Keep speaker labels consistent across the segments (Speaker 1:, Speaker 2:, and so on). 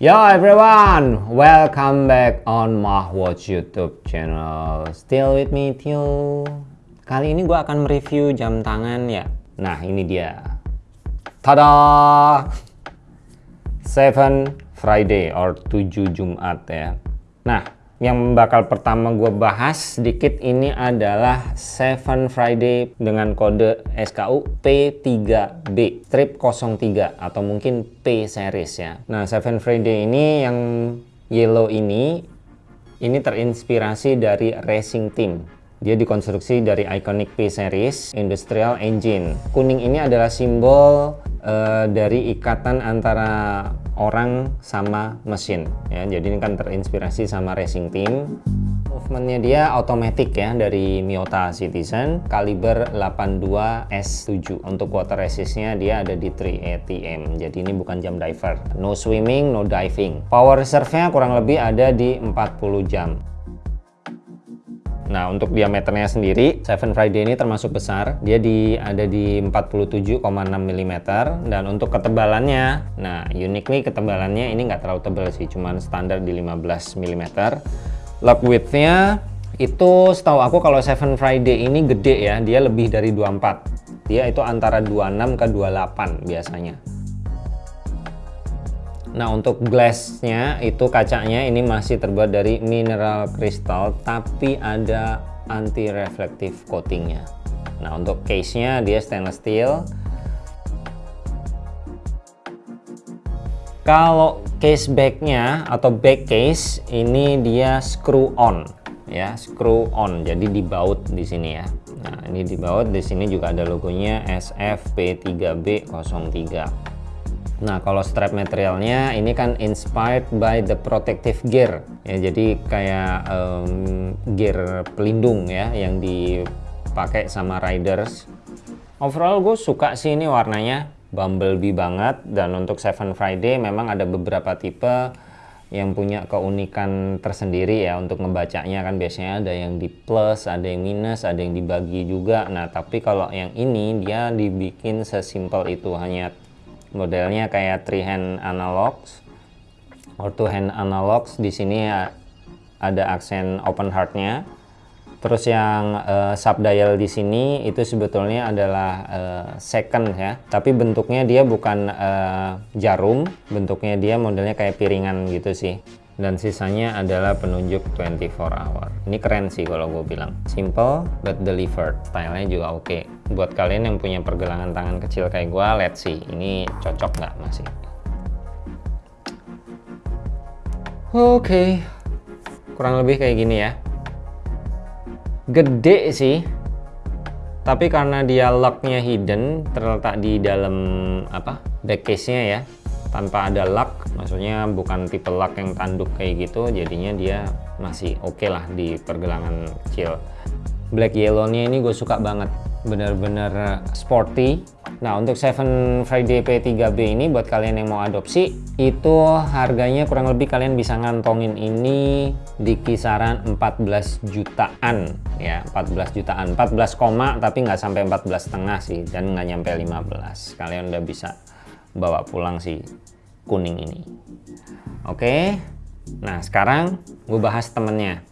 Speaker 1: Yo everyone, welcome back on Mahwatch YouTube channel. Still with me Tio. Kali ini gue akan mereview jam tangan ya. Nah ini dia. Tada! 7 Friday or 7 Jumat ya. Nah yang bakal pertama gue bahas sedikit ini adalah Seven Friday dengan kode SKU P3B strip 03 atau mungkin P series ya. Nah Seven Friday ini yang yellow ini ini terinspirasi dari racing team. Dia dikonstruksi dari iconic P series industrial engine. Kuning ini adalah simbol uh, dari ikatan antara orang sama mesin ya. Jadi ini kan terinspirasi sama racing team. Movementnya dia otomatis ya dari Miyota Citizen kaliber 82S7 untuk water resistnya dia ada di 3 ATM jadi ini bukan jam diver. No swimming no diving. Power reserve nya kurang lebih ada di 40 jam Nah, untuk diameternya sendiri, Seven Friday ini termasuk besar. Dia di ada di 47,6 mm dan untuk ketebalannya, nah unik nih ketebalannya ini nggak terlalu tebal sih, cuman standar di 15 mm. Lock widthnya itu setahu aku kalau Seven Friday ini gede ya, dia lebih dari 24. Dia itu antara 26 ke 28 biasanya. Nah untuk glassnya itu kacanya ini masih terbuat dari mineral kristal tapi ada anti reflective coatingnya. Nah untuk case-nya dia stainless steel. Kalau case backnya atau back case ini dia screw on ya screw on jadi dibaut di sini ya. Nah ini dibaut di sini juga ada logonya SFP3B03. Nah, kalau strap materialnya ini kan inspired by the protective gear. Ya, jadi kayak um, gear pelindung ya yang dipakai sama riders. Overall gue suka sih ini warnanya bumblebee banget dan untuk Seven Friday memang ada beberapa tipe yang punya keunikan tersendiri ya untuk membacanya kan biasanya ada yang di plus, ada yang minus, ada yang dibagi juga. Nah, tapi kalau yang ini dia dibikin sesimpel itu hanya modelnya kayak three hand analogs or two hand analogs. Di sini ada aksen open heartnya. Terus yang uh, sub dial di sini itu sebetulnya adalah uh, second ya. Tapi bentuknya dia bukan uh, jarum bentuknya dia modelnya kayak piringan gitu sih dan sisanya adalah penunjuk 24 hour. Ini keren sih kalau gue bilang. Simple but delivered. Stylenya juga oke. Okay. buat kalian yang punya pergelangan tangan kecil kayak gue let's see. Ini cocok nggak masih? Oke. Okay. kurang lebih kayak gini ya. Gede sih. Tapi karena dia locknya hidden terletak di dalam apa back case nya ya tanpa ada lock maksudnya bukan tipe lock yang tanduk kayak gitu jadinya dia masih oke okay lah di pergelangan kecil. Black yellow nya ini gue suka banget bener-bener sporty. Nah untuk Seven Friday P3B ini buat kalian yang mau adopsi itu harganya kurang lebih kalian bisa ngantongin ini di kisaran 14 jutaan ya 14 jutaan. 14 koma tapi nggak sampai 14 setengah sih dan nggak nyampe 15 kalian udah bisa bawa pulang si kuning ini. Oke? Nah sekarang gue bahas temennya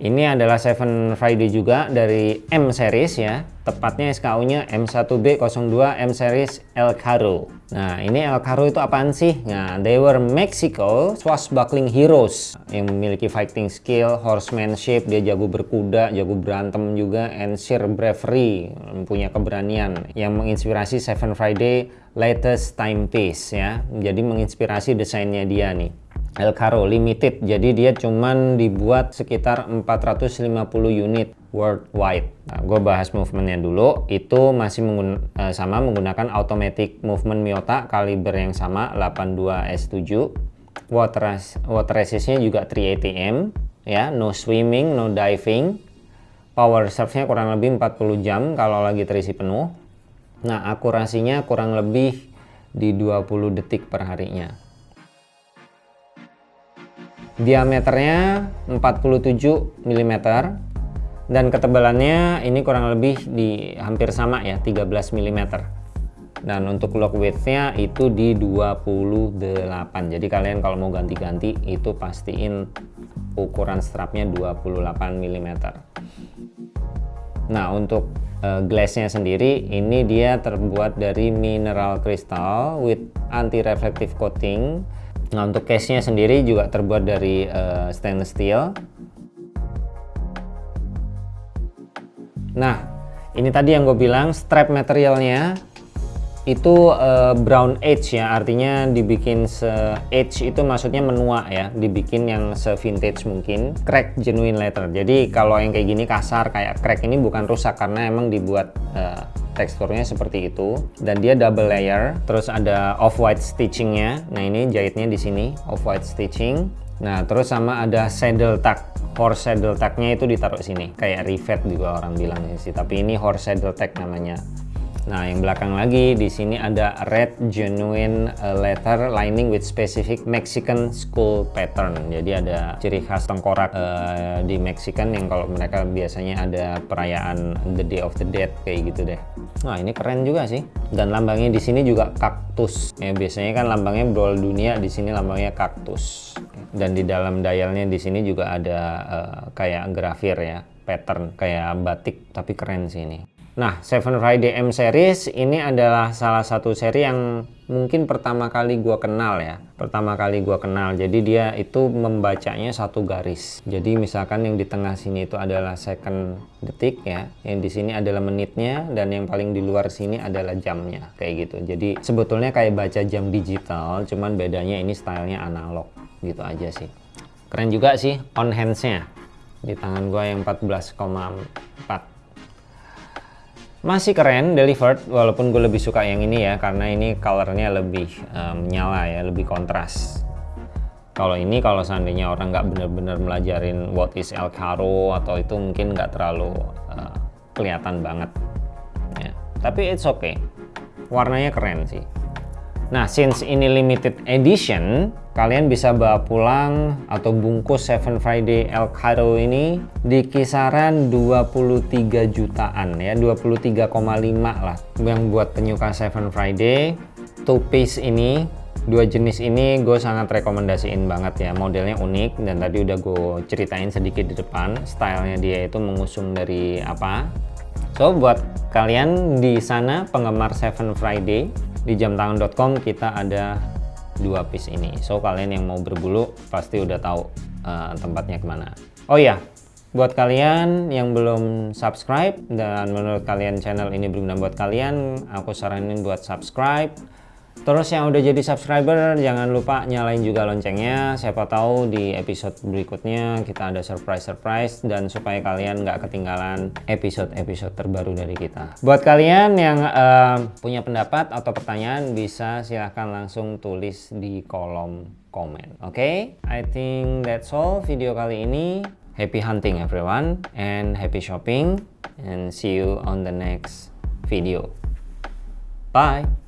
Speaker 1: ini adalah Seven Friday juga dari M series ya. Tepatnya SKU nya M1B02 M series El Caro nah ini El Caro itu apaan sih? Nah they were Mexico swashbuckling heroes. Yang memiliki fighting skill horsemanship dia jago berkuda jago berantem juga and sheer bravery punya keberanian. Yang menginspirasi Seven Friday latest timepiece ya. Jadi menginspirasi desainnya dia nih El Caro Limited. Jadi dia cuman dibuat sekitar 450 unit worldwide. Nah, gue bahas movementnya dulu. Itu masih menggun eh, sama menggunakan automatic movement Miyota kaliber yang sama 82S7 water, water resistnya juga 3 ATM ya. No swimming no diving. Power reserve nya kurang lebih 40 jam kalau lagi terisi penuh. Nah akurasinya kurang lebih di 20 detik per harinya diameternya 47 mm dan ketebalannya ini kurang lebih di hampir sama ya 13 mm dan untuk lock widthnya itu di 28 jadi kalian kalau mau ganti-ganti itu pastiin ukuran strapnya 28 mm nah untuk uh, glassnya sendiri ini dia terbuat dari mineral crystal with anti reflective coating nah untuk case nya sendiri juga terbuat dari uh, stainless steel. Nah ini tadi yang gue bilang strap materialnya itu uh, brown age ya. Artinya dibikin se age itu maksudnya menua ya. Dibikin yang se vintage mungkin. Crack genuine leather jadi kalau yang kayak gini kasar kayak crack ini bukan rusak karena emang dibuat uh, teksturnya seperti itu. Dan dia double layer terus ada off white stitchingnya. Nah ini jahitnya di sini off white stitching. Nah terus sama ada saddle tag horse saddle tagnya itu ditaruh sini. Kayak rivet juga orang bilang sih tapi ini horse saddle tag namanya Nah, yang belakang lagi di sini ada red genuine uh, leather lining with specific Mexican school pattern. Jadi ada ciri khas tengkorak uh, di Mexican yang kalau mereka biasanya ada perayaan the Day of the Dead kayak gitu deh. Nah, ini keren juga sih. Dan lambangnya di sini juga kaktus. Ya, biasanya kan lambangnya brawl dunia, di sini lambangnya kaktus. Dan di dalam dialnya di sini juga ada uh, kayak grafir ya, pattern kayak batik tapi keren sih ini. Nah, Seven Friday M series ini adalah salah satu seri yang mungkin pertama kali gua kenal ya. Pertama kali gua kenal. Jadi dia itu membacanya satu garis. Jadi misalkan yang di tengah sini itu adalah second detik ya. Yang di sini adalah menitnya dan yang paling di luar sini adalah jamnya kayak gitu. Jadi sebetulnya kayak baca jam digital, cuman bedanya ini stylenya analog gitu aja sih. Keren juga sih on hands-nya. Di tangan gua yang 14,4 masih keren delivered walaupun gue lebih suka yang ini ya karena ini colornya lebih um, nyala ya lebih kontras. Kalau ini kalau seandainya orang nggak bener-bener melajarin what is El Caro atau itu mungkin nggak terlalu uh, kelihatan banget ya. tapi it's okay. Warnanya keren sih Nah, since ini limited edition, kalian bisa bawa pulang atau bungkus Seven Friday El Cairo ini di kisaran 23 jutaan ya, 23,5 lah. Yang buat penyuka Seven Friday, two piece ini dua jenis ini gue sangat rekomendasiin banget ya modelnya unik dan tadi udah gue ceritain sedikit di depan stylenya dia itu mengusung dari apa so buat kalian di sana penggemar Seven Friday di jamtangan.com kita ada dua piece ini. So kalian yang mau berbulu pasti udah tahu uh, tempatnya ke mana. Oh ya buat kalian yang belum subscribe dan menurut kalian channel ini berguna buat kalian aku saranin buat subscribe Terus yang udah jadi subscriber jangan lupa nyalain juga loncengnya. Siapa tahu di episode berikutnya kita ada surprise-surprise dan supaya kalian nggak ketinggalan episode-episode terbaru dari kita. Buat kalian yang uh, punya pendapat atau pertanyaan bisa silahkan langsung tulis di kolom komen. Oke, okay? I think that's all video kali ini. Happy hunting everyone and happy shopping and see you on the next video. Bye!